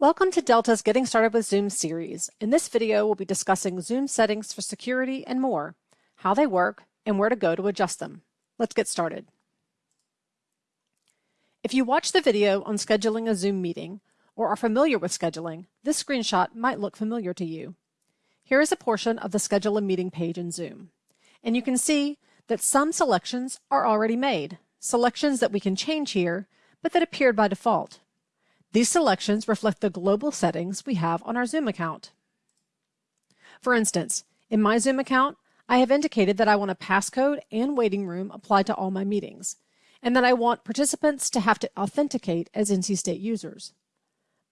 Welcome to Delta's Getting Started with Zoom series. In this video, we'll be discussing Zoom settings for security and more, how they work, and where to go to adjust them. Let's get started. If you watch the video on scheduling a Zoom meeting or are familiar with scheduling, this screenshot might look familiar to you. Here is a portion of the Schedule a Meeting page in Zoom, and you can see that some selections are already made, selections that we can change here, but that appeared by default. These selections reflect the global settings we have on our Zoom account. For instance, in my Zoom account, I have indicated that I want a passcode and waiting room applied to all my meetings, and that I want participants to have to authenticate as NC State users.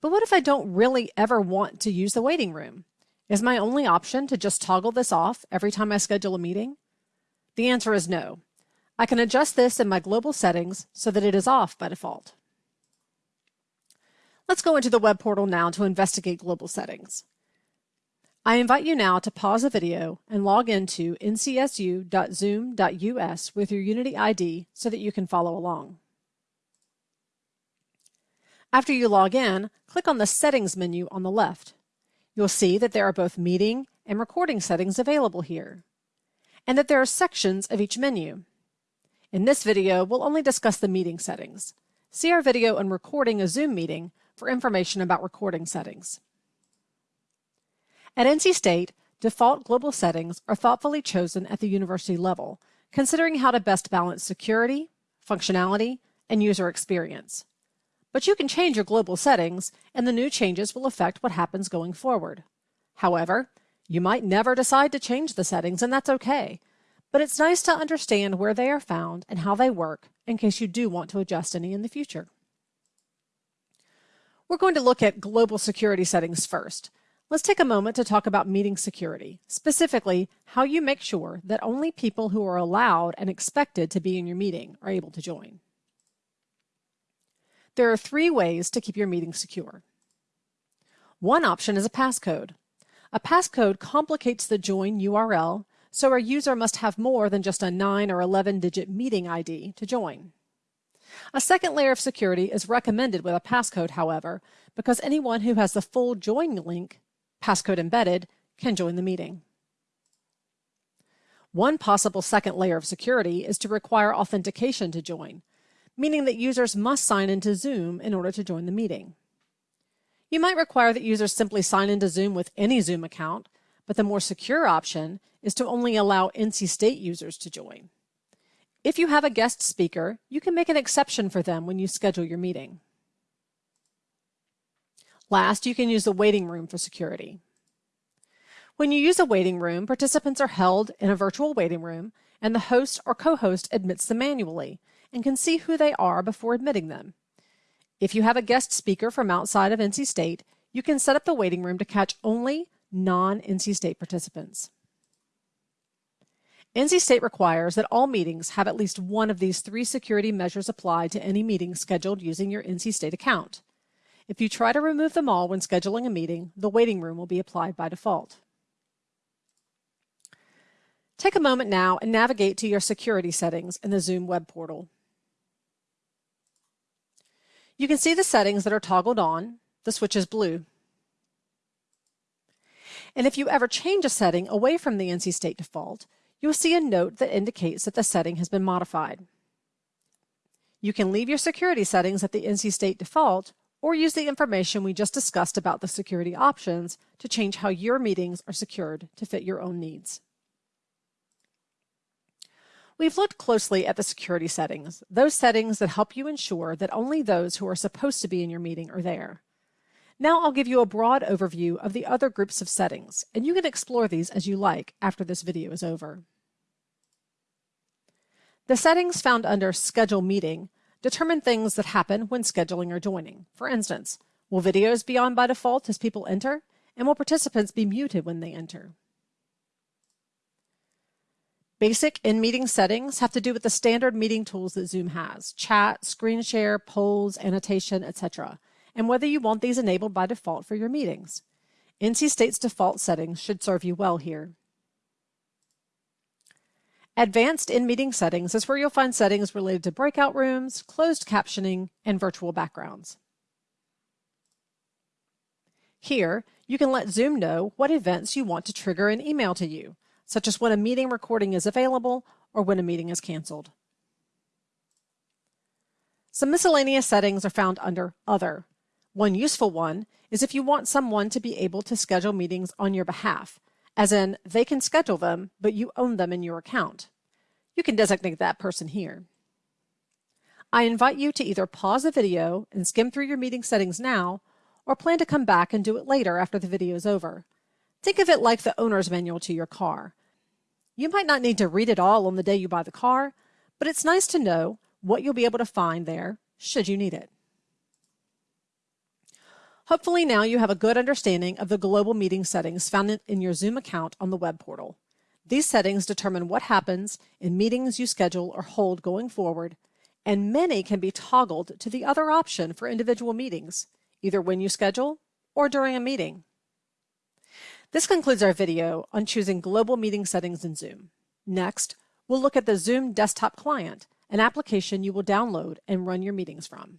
But what if I don't really ever want to use the waiting room? Is my only option to just toggle this off every time I schedule a meeting? The answer is no. I can adjust this in my global settings so that it is off by default. Let's go into the web portal now to investigate global settings. I invite you now to pause the video and log into ncsu.zoom.us with your Unity ID so that you can follow along. After you log in, click on the Settings menu on the left. You'll see that there are both meeting and recording settings available here, and that there are sections of each menu. In this video, we'll only discuss the meeting settings. See our video on recording a Zoom meeting for information about recording settings. At NC State, default global settings are thoughtfully chosen at the university level, considering how to best balance security, functionality, and user experience. But you can change your global settings, and the new changes will affect what happens going forward. However, you might never decide to change the settings, and that's okay. But it's nice to understand where they are found and how they work in case you do want to adjust any in the future. We're going to look at global security settings first. Let's take a moment to talk about meeting security, specifically how you make sure that only people who are allowed and expected to be in your meeting are able to join. There are three ways to keep your meeting secure. One option is a passcode. A passcode complicates the join URL, so a user must have more than just a 9 or 11 digit meeting ID to join. A second layer of security is recommended with a passcode, however, because anyone who has the full join link, passcode embedded, can join the meeting. One possible second layer of security is to require authentication to join, meaning that users must sign into Zoom in order to join the meeting. You might require that users simply sign into Zoom with any Zoom account, but the more secure option is to only allow NC State users to join. If you have a guest speaker, you can make an exception for them when you schedule your meeting. Last, you can use the waiting room for security. When you use a waiting room, participants are held in a virtual waiting room, and the host or co-host admits them manually and can see who they are before admitting them. If you have a guest speaker from outside of NC State, you can set up the waiting room to catch only non-NC State participants. NC State requires that all meetings have at least one of these three security measures applied to any meeting scheduled using your NC State account. If you try to remove them all when scheduling a meeting, the waiting room will be applied by default. Take a moment now and navigate to your security settings in the Zoom web portal. You can see the settings that are toggled on. The switch is blue. And if you ever change a setting away from the NC State default, you will see a note that indicates that the setting has been modified. You can leave your security settings at the NC State default or use the information we just discussed about the security options to change how your meetings are secured to fit your own needs. We've looked closely at the security settings, those settings that help you ensure that only those who are supposed to be in your meeting are there. Now I'll give you a broad overview of the other groups of settings, and you can explore these as you like after this video is over. The settings found under Schedule Meeting determine things that happen when scheduling or joining. For instance, will videos be on by default as people enter? And will participants be muted when they enter? Basic in-meeting settings have to do with the standard meeting tools that Zoom has, chat, screen share, polls, annotation, etc and whether you want these enabled by default for your meetings. NC State's default settings should serve you well here. Advanced in-meeting settings is where you'll find settings related to breakout rooms, closed captioning, and virtual backgrounds. Here, you can let Zoom know what events you want to trigger an email to you, such as when a meeting recording is available or when a meeting is canceled. Some miscellaneous settings are found under Other. One useful one is if you want someone to be able to schedule meetings on your behalf, as in they can schedule them, but you own them in your account. You can designate that person here. I invite you to either pause the video and skim through your meeting settings now, or plan to come back and do it later after the video is over. Think of it like the owner's manual to your car. You might not need to read it all on the day you buy the car, but it's nice to know what you'll be able to find there should you need it. Hopefully now you have a good understanding of the global meeting settings found in your Zoom account on the web portal. These settings determine what happens in meetings you schedule or hold going forward, and many can be toggled to the other option for individual meetings, either when you schedule or during a meeting. This concludes our video on choosing global meeting settings in Zoom. Next, we'll look at the Zoom desktop client, an application you will download and run your meetings from.